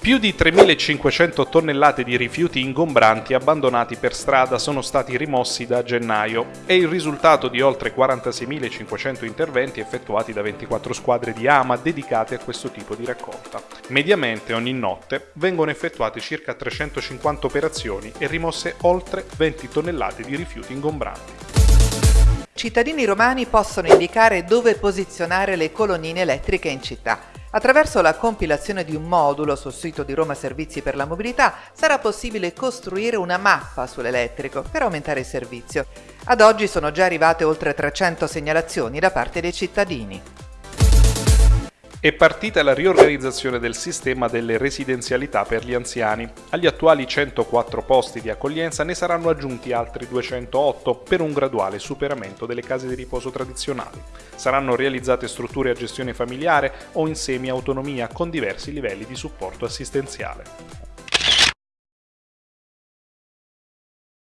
Più di 3.500 tonnellate di rifiuti ingombranti abbandonati per strada sono stati rimossi da gennaio. È il risultato di oltre 46.500 interventi effettuati da 24 squadre di AMA dedicate a questo tipo di raccolta. Mediamente ogni notte vengono effettuate circa 350 operazioni e rimosse oltre 20 tonnellate di rifiuti ingombranti. Cittadini romani possono indicare dove posizionare le colonnine elettriche in città. Attraverso la compilazione di un modulo sul sito di Roma Servizi per la Mobilità sarà possibile costruire una mappa sull'elettrico per aumentare il servizio. Ad oggi sono già arrivate oltre 300 segnalazioni da parte dei cittadini. È partita la riorganizzazione del sistema delle residenzialità per gli anziani. Agli attuali 104 posti di accoglienza ne saranno aggiunti altri 208 per un graduale superamento delle case di riposo tradizionali. Saranno realizzate strutture a gestione familiare o in semi-autonomia con diversi livelli di supporto assistenziale.